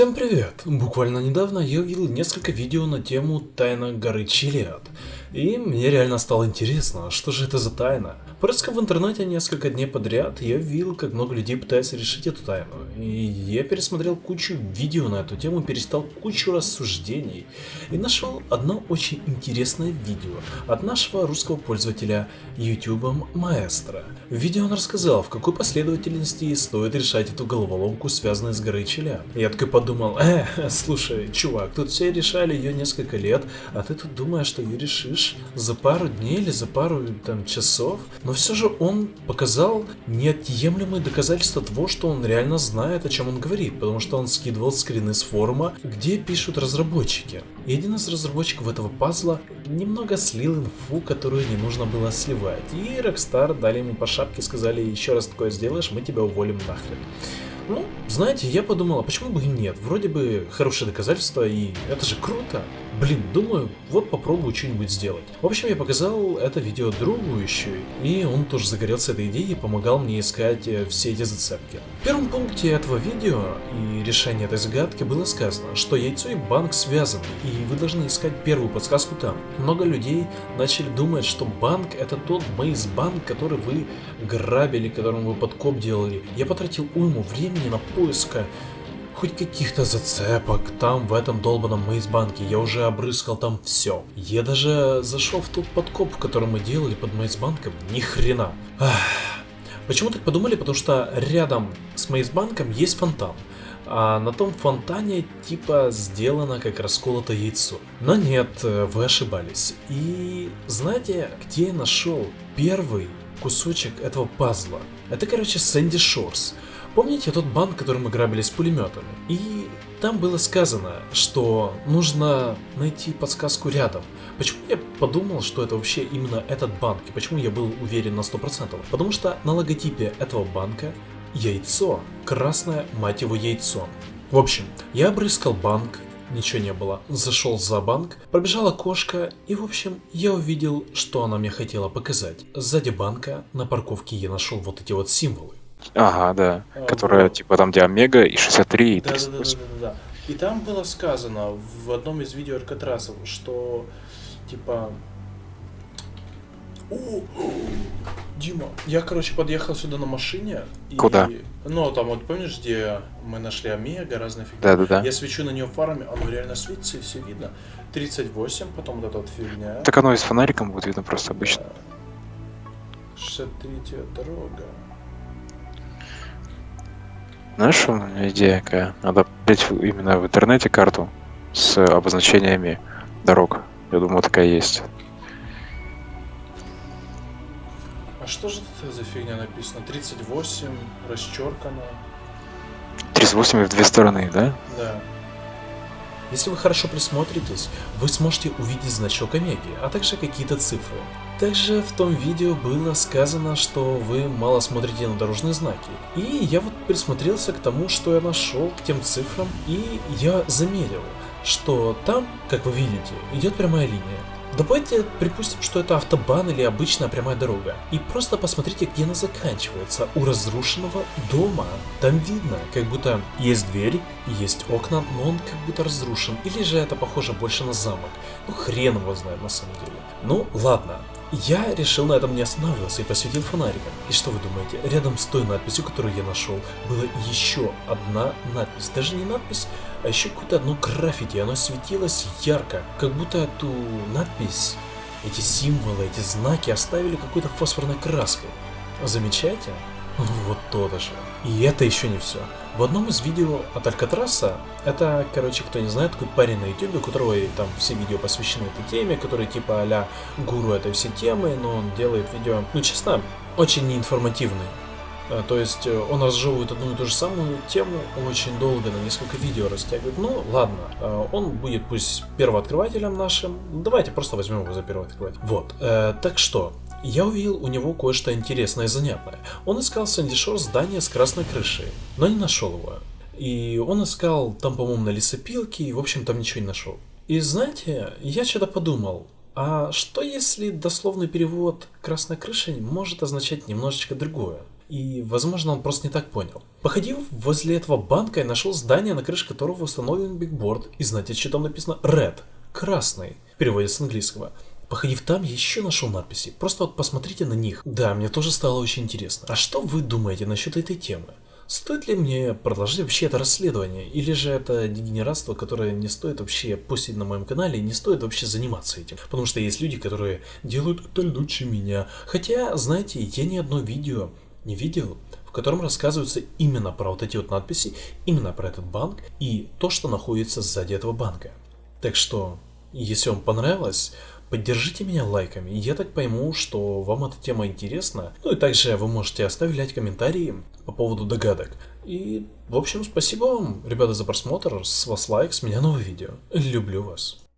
Всем привет! Буквально недавно я увидел несколько видео на тему тайна горы Чилиад. И мне реально стало интересно, что же это за тайна. Просто в интернете несколько дней подряд я видел, как много людей пытаются решить эту тайну. И я пересмотрел кучу видео на эту тему, перестал кучу рассуждений. И нашел одно очень интересное видео от нашего русского пользователя YouTube Маэстро. В видео он рассказал, в какой последовательности стоит решать эту головоломку, связанную с горой Чилиад. Я такой подумал, э, слушай, чувак, тут все решали ее несколько лет, а ты тут думаешь, что ее решишь за пару дней или за пару там часов? Но все же он показал неотъемлемые доказательства того, что он реально знает, о чем он говорит, потому что он скидывал скрины с форума, где пишут разработчики. И один из разработчиков этого пазла немного слил инфу, которую не нужно было сливать. И Rockstar дали ему по шапке, сказали, еще раз такое сделаешь, мы тебя уволим нахрен. Ну, знаете, я подумал, а почему бы и нет? Вроде бы хорошее доказательство, и это же круто. Блин, думаю, вот попробую что-нибудь сделать. В общем, я показал это видео другу еще, и он тоже загорелся этой идеей и помогал мне искать э, все эти зацепки. В первом пункте этого видео и решения этой загадки было сказано, что яйцо и банк связаны, и вы должны искать первую подсказку там. Много людей начали думать, что банк это тот мейс-банк, который вы грабили, которым вы подкоп делали. Я потратил уйму времени на поиска хоть каких-то зацепок там, в этом долбанном мейсбанке. Я уже обрыскал там все. Я даже зашел в тот подкоп, который мы делали под мейсбанком. Ни хрена. Почему так подумали? Потому что рядом с мейсбанком есть фонтан. А на том фонтане типа сделано как расколото яйцо. Но нет, вы ошибались. И знаете, где я нашел первый кусочек этого пазла? Это, короче, Сэнди Шорс. Помните тот банк, который мы грабили с пулеметами? И там было сказано, что нужно найти подсказку рядом. Почему я подумал, что это вообще именно этот банк, и почему я был уверен на 100%? Потому что на логотипе этого банка яйцо, красное, мать его, яйцо. В общем, я обрыскал банк, ничего не было. Зашел за банк, пробежала кошка, и в общем, я увидел, что она мне хотела показать. Сзади банка на парковке я нашел вот эти вот символы. Ага, да. А, Которая, вот. типа, там, где Омега и 63, и Да, да, да, да, 38. да, да. И там было сказано в одном из видео Алькатрасов, что типа. О, Дима, я, короче, подъехал сюда на машине. И... Куда? Ну, там вот помнишь, где мы нашли Омега, разные фигни. Да-да-да. Я свечу на нее фарами, оно реально светится и все видно. 38, потом вот эта вот фигня. Так оно и с фонариком будет видно просто обычно. 63 дорога. Знаешь, что у меня идея какая? Надо в- именно в интернете карту с обозначениями дорог. Я думаю, такая есть. А что же это за фигня написано? 38, расчеркано. 38 в две стороны, да? Да. Если вы хорошо присмотритесь, вы сможете увидеть значок Омеги, а также какие-то цифры. Также в том видео было сказано, что вы мало смотрите на дорожные знаки. И я вот присмотрелся к тому, что я нашел, к тем цифрам, и я заметил, что там, как вы видите, идет прямая линия. Давайте припустим, что это автобан или обычная прямая дорога. И просто посмотрите, где она заканчивается. У разрушенного дома. Там видно, как будто есть дверь, есть окна, но он как будто разрушен. Или же это похоже больше на замок. Ну хрен его знает на самом деле. Ну ладно. Я решил на этом не останавливаться и посветил фонариком. И что вы думаете? Рядом с той надписью, которую я нашел, была еще одна надпись. Даже не надпись, а еще какое-то одно граффити. Оно светилось ярко, как будто эту надпись, эти символы, эти знаки оставили какой-то фосфорной краской. Замечаете? Вот то же. И это еще не все. В одном из видео от Алькатраса, это, короче, кто не знает, такой парень на ютубе, у которого там все видео посвящены этой теме, который типа а гуру этой всей темы, но он делает видео, ну честно, очень неинформативный. Э, То есть э, он разжевывает одну и ту же самую тему очень долго, на несколько видео растягивает. Ну, ладно, э, он будет пусть первооткрывателем нашим. Давайте просто возьмем его за первооткрывателя. Вот, так что, я увидел у него кое-что интересное и занятное. Он искал Сэнди Шор здание с красной крышей, но не нашел его. И он искал там, по-моему, на лесопилке, и, в общем, там ничего не нашел. И знаете, я что-то подумал, а что если дословный перевод «красная крыша» может означать немножечко другое? И, возможно, он просто не так понял. Походив возле этого банка, я нашел здание, на крыше которого установлен бигборд. И знаете, что там написано? Red. Красный. Переводится с английского. Походив там, я еще нашел надписи. Просто вот посмотрите на них. Да, мне тоже стало очень интересно. А что вы думаете насчет этой темы? Стоит ли мне продолжать вообще это расследование? Или же это дегенератство, которое не стоит вообще постить на моем канале, не стоит вообще заниматься этим? Потому что есть люди, которые делают это лучше меня. Хотя, знаете, я ни одно видео не видел, в котором рассказываются именно про вот эти вот надписи, именно про этот банк и то, что находится сзади этого банка. Так что, если вам понравилось, Поддержите меня лайками, я так пойму, что вам эта тема интересна. Ну и также вы можете оставлять комментарии по поводу догадок. И, в общем, спасибо вам, ребята, за просмотр. С вас лайк, с меня новое видео. Люблю вас.